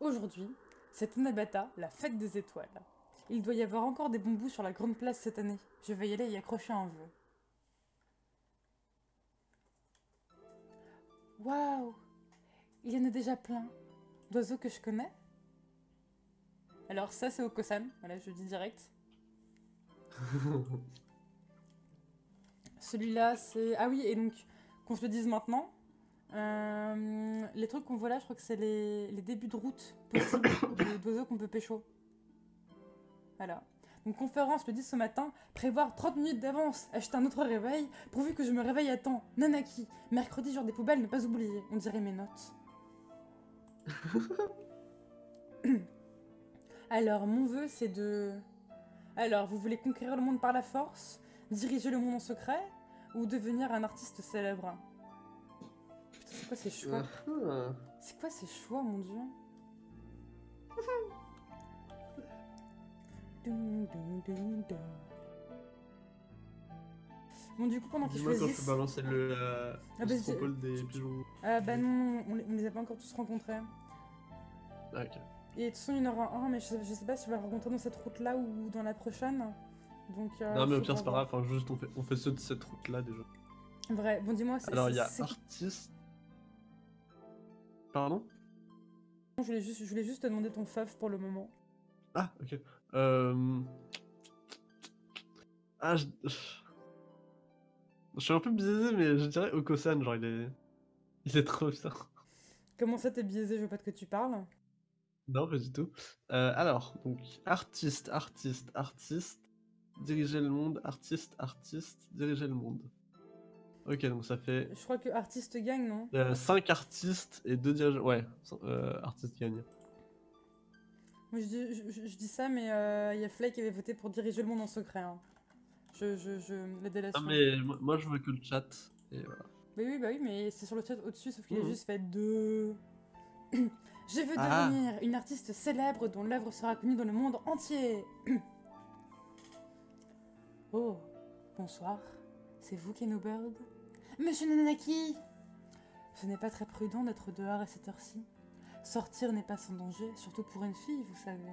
Aujourd'hui, c'est Inabata, la fête des étoiles. Il doit y avoir encore des bambous sur la grande place cette année. Je vais y aller y accrocher un vœu. Waouh Il y en a déjà plein. D'oiseaux que je connais Alors ça c'est Okosan, voilà je dis direct. Celui-là c'est... Ah oui et donc qu'on se le dise maintenant, euh, les trucs qu'on voit là, je crois que c'est les, les débuts de route possibles de- d'oiseaux qu'on peut pécho. Voilà. Donc conférence le 10 ce matin, prévoir 30 minutes d'avance, acheter un autre réveil, pourvu que je me réveille à temps. Nanaki, mercredi jour des poubelles, ne pas oublier, on dirait mes notes. Alors, mon vœu c'est de... Alors, vous voulez conquérir le monde par la force, diriger le monde en secret, ou devenir un artiste célèbre? C'est quoi ces choix Ah, C'est quoi ces choix, mon dieu Dun, dun, dun, dun. Bon, du coup, pendant qu'ils Dis-moi quand je choisissent... peux balancer le, euh, Ah le bah, des pigeons. Ah bah non, on les, on les a pas encore tous rencontrés. Ah, ok. Et de toute façon, il y en aura un, mais je sais, je sais pas si tu vas le rencontrer dans cette route-là ou dans la prochaine. Donc, euh, non, mais au pire, c'est pas grave, enfin, juste on fait, on fait ceux de cette route-là déjà. Vrai, bon, dis-moi, c'est... Alors, il y a artiste. Pardon? Je voulais, juste, je voulais juste te demander ton feuf pour le moment. Ah, ok. Euh... Ah, je... je suis un peu biaisé, mais je dirais Okosan, genre il est... Il est trop bien. Comment ça, t'es biaisé? Je veux pas que tu parles. Non, pas du tout. Euh, alors, donc, artiste, artiste, artiste, diriger le monde, artiste, artiste, diriger le monde. Ok, donc ça fait Je crois que artiste gagne, non? 5 artistes et 2 dirigeants. Ouais, euh, artiste gagne. Moi, je dis, je, je- dis ça, mais euh, il y a Fly qui avait voté pour diriger le monde en secret. hein. Je, je, je... La Ah, délation. mais moi, moi, je veux que le chat. Et voilà. Mais oui, bah oui, mais c'est sur le chat au-dessus, sauf qu'il Mhm. a juste fait deux. Je veux Ah. devenir une artiste célèbre dont l'œuvre sera connue dans le monde entier. oh, bonsoir. C'est vous, Kenobird Monsieur Nanaki Ce n'est pas très prudent d'être dehors à cette heure-ci. Sortir n'est pas sans danger, surtout pour une fille, vous savez.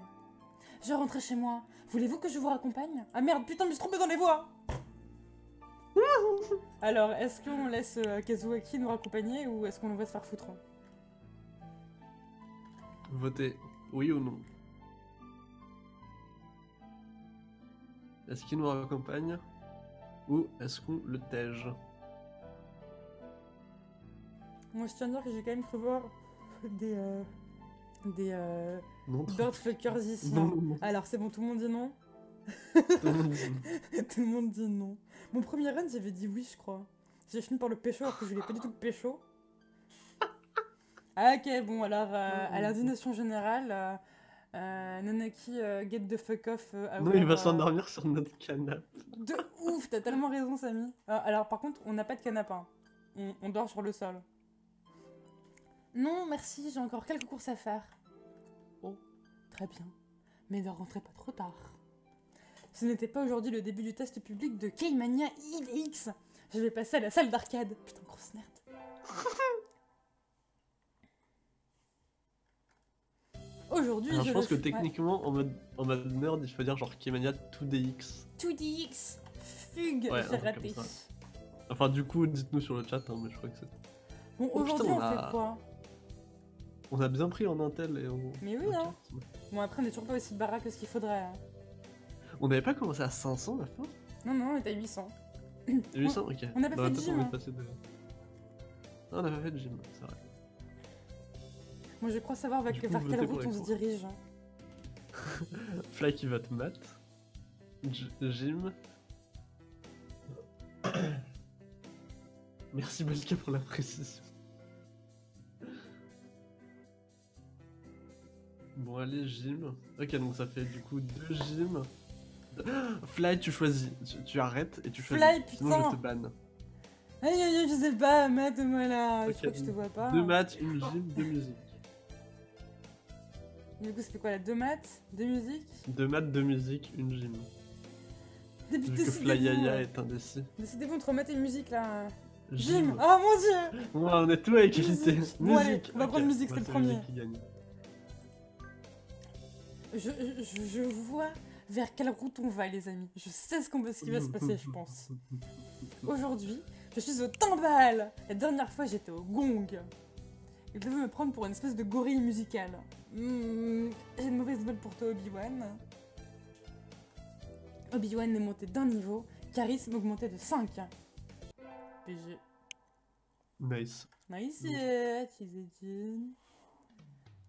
Je rentrais chez moi. Voulez-vous que je vous raccompagne? Ah merde, putain, je me suis trompée dans les voies Alors, est-ce qu'on laisse euh, Kazuaki nous raccompagner ou est-ce qu'on va se faire foutre? Votez oui ou non. Est-ce qu'il nous accompagne ou est-ce qu'on le tège? Moi, je tiens à dire que j'ai quand même cru voir des. euh, des. Euh, Non, Birdfuckers ici. non, hein. non, non. Alors, c'est bon, tout le monde dit non Tout le monde dit non. Tout le monde dit non. Mon premier run, j'avais dit oui, je crois. J'ai fini par le pécho alors que je voulais pas du tout pécho. Ah, ok, bon, alors, euh, à l'indignation générale, euh, euh, Nanaki, euh, get the fuck off. euh, Non, il va euh, s'endormir sur notre canapé. De ouf, t'as tellement raison, Samy. Euh, alors, par contre, on n'a pas de canapé. hein. On, on dort sur le sol. Non, merci, j'ai encore quelques courses à faire. Oh, très bien. Mais ne rentrez pas trop tard. Ce n'était pas aujourd'hui le début du test public de K-Mania IDX. Je vais passer à la salle d'arcade. Putain, grosse nerd. Aujourd'hui, je pense que ouais. techniquement, en mode, en mode nerd, il faut dire genre Kimania 2DX. 2DX. Fugue, Ouais, j'ai raté. Enfin, du coup, dites-nous sur le chat, hein, mais je crois que c'est. Bon, Oh, aujourd'hui, on on a- fait quoi? On a bien pris en Intel et en. Mais oui, hein. bon. Après, on est toujours pas aussi baraque que ce qu'il faudrait. hein. On n'avait pas commencé à 500 la fin? Non, non, on est à 800. 800 Ok. on n'a pas Bah, fait de gym, on hein. de. On n'a pas fait de gym, c'est vrai. Moi, je crois savoir vers, vers quelle route on se dirige. Fly qui vote mat. J- Gym. Merci Balka pour la précision. Bon allez, gym. Ok, donc ça fait du coup deux gyms. Fly, tu choisis. Tu, tu arrêtes et tu choisis. Fly, Sinon putain. je te banne. Aïe, aïe, aïe, je sais pas, mate-moi là. Ok, je crois que je te vois pas. Deux maths, une gym, deux musiques. Du coup, c'était quoi là Deux maths Deux musiques? Deux maths, deux musiques, une gym. Dé- Vu que Flyaya est indécis. Décidez-vous entre maths et musique là. Gym. Gym Oh mon dieu Ouais, on est tout à égalité. Musique. Bon, allez, musique. on va prendre musique, c'est le premier. musique qui gagne. Je, je, je vois vers quelle route on va, les amis. Je sais ce, qu'on ce qui va se passer, je pense. Aujourd'hui, je suis au timbal. La dernière fois, j'étais au gong. Il devait me prendre pour une espèce de gorille musicale. Hmm, J'ai une mauvaise nouvelle pour toi, Obi-Wan. Obi-Wan est monté d'un niveau, charisme augmenté de 5. PG. Nice. Nice, yeah.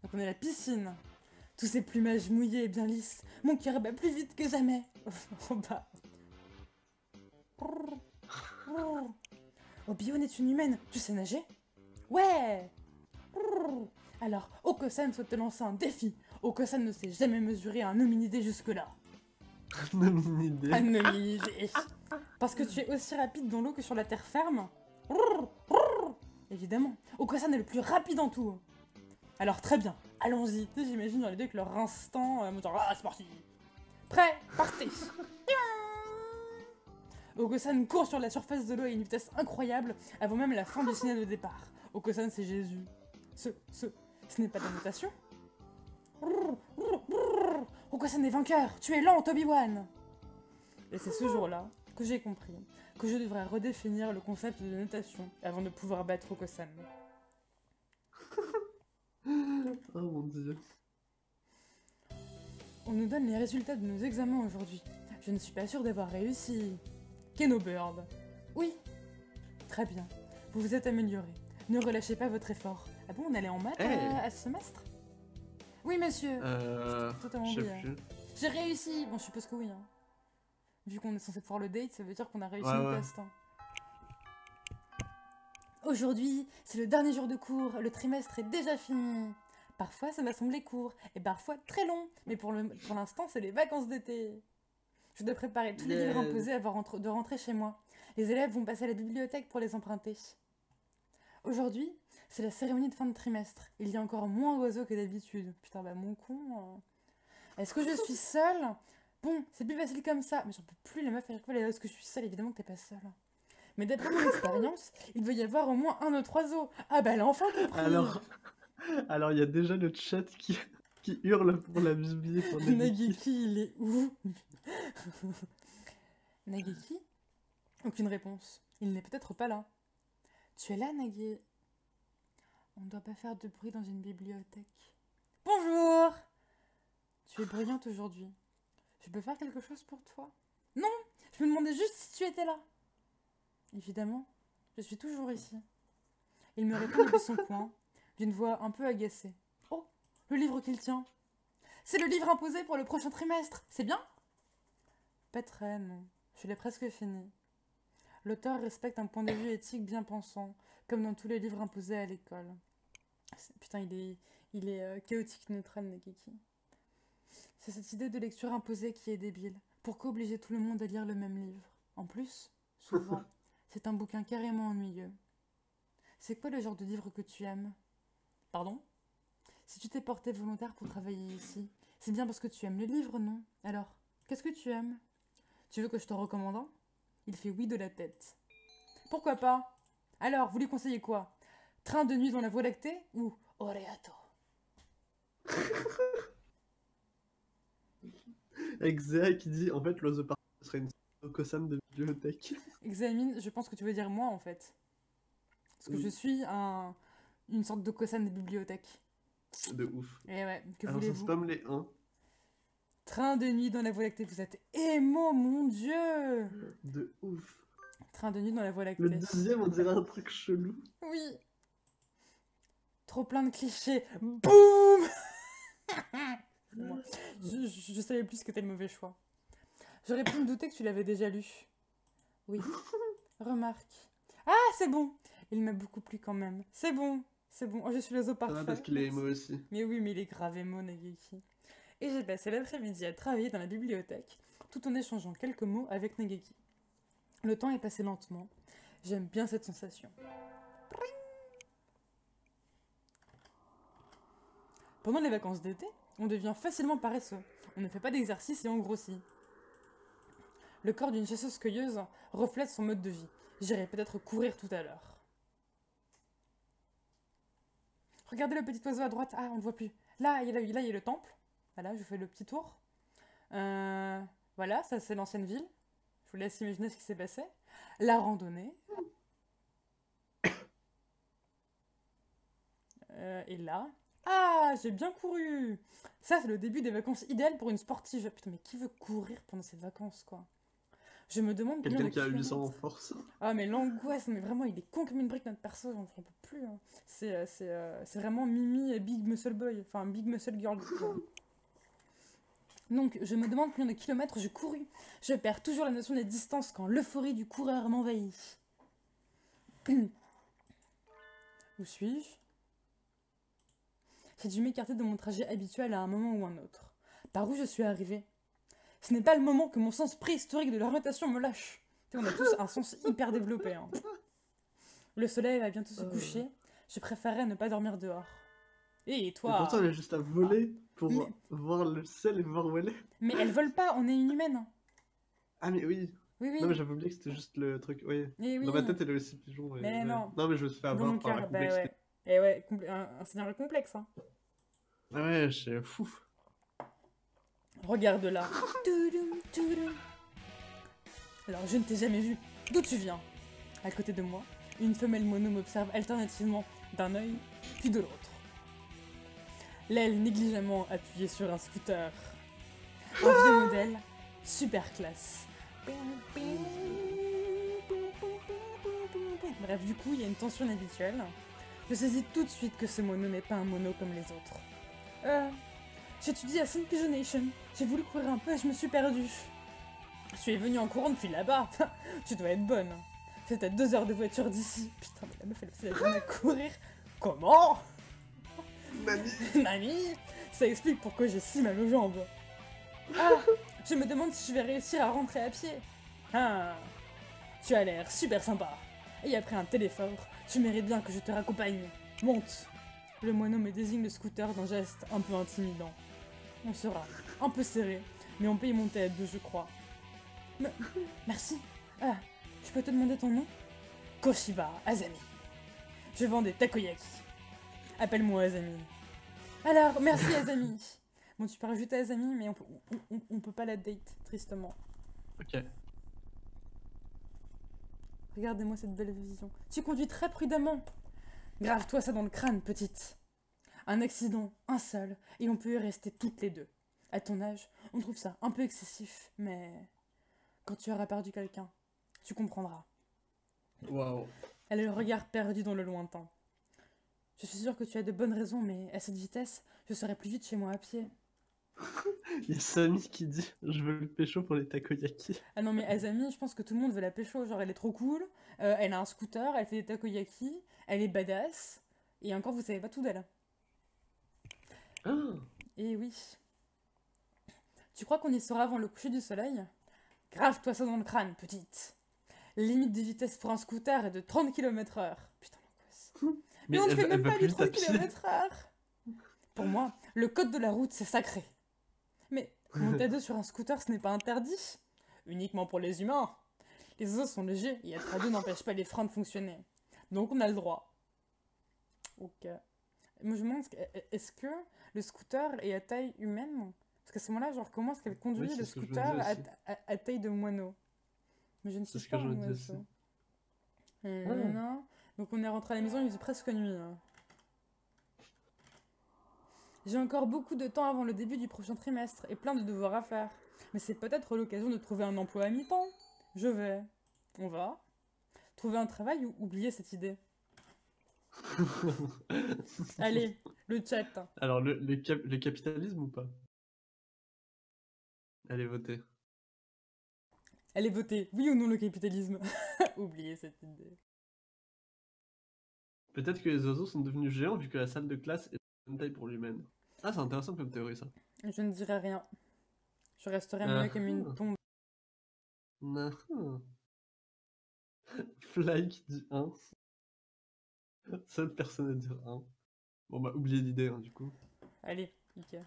Donc on est à la piscine. Tous ces plumages mouillés et bien lisses. Mon cœur bat plus vite que jamais. En bas. Obi-Wan est une humaine. Tu sais nager? Ouais Alors, Oko-san souhaite te lancer un défi. Oko-san ne s'est jamais mesuré à un hominidé jusque-là. Un hominidé. Parce que tu es aussi rapide dans l'eau que sur la terre ferme Évidemment. Oko-san est le plus rapide en tout. Alors très bien, allons-y. Tu sais, J'imagine dans les deux avec leur instant, euh, genre, ah c'est parti. Prêt, partez. Oko-san court sur la surface de l'eau à une vitesse incroyable avant même la fin du signal de départ. Oko-san c'est Jésus. Ce, ce, ce n'est pas de la notation Oko-san est vainqueur, tu es lent, Obi-Wan Et c'est ce jour-là que j'ai compris que je devrais redéfinir le concept de notation avant de pouvoir battre Oko-san. Oh mon dieu. On nous donne les résultats de nos examens aujourd'hui. Je ne suis pas sûre d'avoir réussi. Keno Bird. Oui. Très bien. Vous vous êtes amélioré. Ne relâchez pas votre effort. Ah bon, on allait en maths Hey. à, à ce semestre? Oui, monsieur. Euh. Totalement. J'ai réussi Bon, je suppose que oui. hein. Vu qu'on est censé pouvoir le date, ça veut dire qu'on a réussi Ouais, le ouais. test. hein. Aujourd'hui, c'est le dernier jour de cours. Le trimestre est déjà fini. Parfois, ça m'a semblé court, et parfois très long. Mais pour l'instant, c'est les vacances d'été. Je dois préparer tous les livres imposés avant de rentrer chez moi. Les élèves vont passer à la bibliothèque pour les emprunter. Aujourd'hui, c'est la cérémonie de fin de trimestre. Il y a encore moins d'oiseaux que d'habitude. Putain, bah mon con. hein. Est-ce que je suis seule? Bon, c'est plus facile comme ça. Mais j'en peux plus, meufs, à chaque fois, est-ce que je suis seule? Évidemment que t'es pas seule. Mais d'après mon expérience, il doit y avoir au moins un autre oiseau. Ah bah elle a enfin compris Alors. Alors, il y a déjà le chat qui, qui hurle pour la Bible. Pour Nagiki. Nageki, il est où? Nageki Aucune réponse. Il n'est peut-être pas là. Tu es là, Nagi On ne doit pas faire de bruit dans une bibliothèque. Bonjour Tu es brillante aujourd'hui. Je peux faire quelque chose pour toi? Non Je me demandais juste si tu étais là. Évidemment, je suis toujours ici. Il me répond de son coin, d'une voix un peu agacée. Oh, le livre qu'il tient. C'est le livre imposé pour le prochain trimestre, c'est bien? Pas très, non. Je l'ai presque fini. L'auteur respecte un point de vue éthique bien pensant, comme dans tous les livres imposés à l'école. Putain, il est, il est euh, chaotique neutral, Nageki. C'est cette idée de lecture imposée qui est débile. Pourquoi obliger tout le monde à lire le même livre? En plus, souvent, c'est un bouquin carrément ennuyeux. C'est quoi le genre de livre que tu aimes? Pardon? Si tu t'es porté volontaire pour travailler ici, c'est bien parce que tu aimes les livres, non? Alors, qu'est-ce que tu aimes? Tu veux que je t'en recommande un? Il fait oui de la tête. Pourquoi pas? Alors, vous lui conseillez quoi? Train de nuit dans la voie lactée ou Oreato? Zéa qui dit en fait, parfait serait une Okosam de bibliothèque. Examine, je pense que tu veux dire moi en fait. Parce que Oui. je suis un, une sorte de Kosan des bibliothèques. De ouf. Et ouais, que Alors, les 1 Train de nuit dans la voie lactée, vous êtes émo, mon dieu de ouf. Train de nuit dans la voie lactée. Le deuxième, on dirait un truc chelou. Oui. Trop plein de clichés. Boum je, je, je savais plus que c'était le mauvais choix. J'aurais pu me douter que tu l'avais déjà lu. Oui. Remarque. Ah, c'est bon Il m'a beaucoup plu quand même. C'est bon, c'est bon. Oh, je suis l'oiseau Ça parfait. va parce qu'il est émo aussi. Mais oui, mais il est grave émo, Nageki. Et j'ai passé l'après-midi à travailler dans la bibliothèque, tout en échangeant quelques mots avec Nageki. Le temps est passé lentement. J'aime bien cette sensation. Pendant les vacances d'été, on devient facilement paresseux. On ne fait pas d'exercice et on grossit. Le corps d'une chasseuse-cueilleuse reflète son mode de vie. J'irai peut-être courir tout à l'heure. Regardez le petit oiseau à droite. Ah, on ne voit plus. Là, il y a, là, il y a le temple. Voilà, je fais le petit tour. Euh, voilà, ça c'est l'ancienne ville. Je vous laisse imaginer ce qui s'est passé. La randonnée. Euh, et là. Ah, j'ai bien couru Ça, c'est le début des vacances idéales pour une sportive. Putain, mais qui veut courir pendant ses vacances, quoi? Je me demande combien Quelqu'un de qui a 800 en kilomètres- force. Ah, mais l'angoisse, mais vraiment, il est con comme une brique, notre perso, j'en j'en peux plus. hein. C'est euh, c'est, euh, c'est vraiment Mimi et Big Muscle Boy, enfin Big Muscle Girl. Donc, je me demande combien de kilomètres j'ai couru. Je perds toujours la notion des distances quand l'euphorie du coureur m'envahit. Où suis-je? J'ai dû m'écarter de mon trajet habituel à un moment ou un autre. Par où je suis arrivé Ce n'est pas le moment que mon sens préhistorique de l'orientation me lâche. On a tous un sens hyper développé. hein. Le soleil va bientôt se Euh. coucher. Je préférerais ne pas dormir dehors. Et Et toi pourtant, elle a juste à voler pour Mais- voir le ciel et voir où elle est. Mais elle vole pas, on est une humaine. Ah, mais oui. Oui, oui. Non, mais j'avais oublié que c'était juste le truc. Oui. Oui. Dans ma tête, elle est aussi pigeon. et- Mais non. Non, mais je me suis fait avoir par la bah complexité. ouais. Et ouais, un, un scénario complexe. Hein. Ah ouais, c'est fou. Regarde là. Toudoum, toudoum. Alors, je ne t'ai jamais vu. D'où tu viens? À côté de moi, une femelle mono m'observe alternativement d'un œil puis de l'autre. L'aile négligemment appuyée sur un scooter. Un vieux modèle, super classe. Bref, du coup, il y a une tension inhabituelle. Je saisis tout de suite que ce mono n'est pas un mono comme les autres. Euh, J'étudie à Saint Pigeonation. J'ai voulu courir un peu et je me suis perdue. Je suis venue en courant depuis là-bas. tu dois être bonne. C'est à deux heures de voiture d'ici. Putain, mais la meuf, elle passait la journée à courir. Comment? Mamie Mamie? Ça explique pourquoi j'ai si mal aux jambes. Ah Je me demande si je vais réussir à rentrer à pied. Ah Tu as l'air super sympa. Et après un tel effort, tu mérites bien que je te raccompagne. Monte Le moineau me désigne le scooter d'un geste un peu intimidant. On sera un peu serré, mais on peut y monter à deux, je crois. Me- Merci. Ah, je peux te demander ton nom? Koshiba Azami. Je vends des takoyaki. Appelle-moi Azami. Alors, merci Azami. Bon, tu peux rajouter Azami, mais on peut, on, on- on peut pas la date, tristement. Ok. Regardez-moi cette belle vision. Tu conduis très prudemment. Grave-toi ça dans le crâne, petite. Un accident, un seul, et on peut y rester toutes les deux. À ton âge, on trouve ça un peu excessif, mais quand tu auras perdu quelqu'un, tu comprendras. Waouh. Elle a le regard perdu dans le lointain. Je suis sûre que tu as de bonnes raisons, mais à cette vitesse, je serai plus vite chez moi à pied. Il y a Samy qui dit Je veux le pécho pour les takoyaki. Ah non, mais Azami, je pense que tout le monde veut la pécho. Genre, elle est trop cool, euh, elle a un scooter, elle fait des takoyaki, elle est badass, et encore, vous savez pas tout d'elle. Ah Et oui. Tu crois qu'on y sera avant le coucher du soleil? Grave-toi ça dans le crâne, petite. Limite de vitesse pour un scooter est de 30 km/h. Putain, l'angoisse. Mais, on ne fait même pas du vite à 30 pied. km/h. Pour moi, le code de la route, c'est sacré. Mais monter à deux sur un scooter, ce n'est pas interdit. Uniquement pour les humains. Les os sont légers et être à deux n'empêche pas les freins de fonctionner. Donc on a le droit. Ok. Moi je me demande, est-ce que- le scooter est à taille humaine? Parce qu'à ce moment-là, genre, comment est-ce qu'elle conduit le scooter à, à- à taille de moineau? Mais je ne que pas. je me moi, dis je- aussi. Euh, Ah. nanana. Donc on est rentré à la maison, il faisait presque nuit. hein. J'ai encore beaucoup de temps avant le début du prochain trimestre et plein de devoirs à faire. Mais c'est peut-être l'occasion de trouver un emploi à mi-temps. Je vais. On va. Trouver un travail ou oublier cette idée. Allez, le chat. Alors, le, le, cap- le capitalisme ou pas? Allez, votez. Allez voter, oui ou non le capitalisme? Oubliez cette idée. Peut-être que les oiseaux sont devenus géants vu que la salle de classe est de bonne taille pour l'humaine. Ah, c'est intéressant comme théorie ça. Je ne dirai rien. Je resterai Ah. muet comme une tombe. Ah. Fly qui dit 1. Seule personne à dire 1. Bon, bah, oubliez l'idée, hein, du coup. Allez, Ika.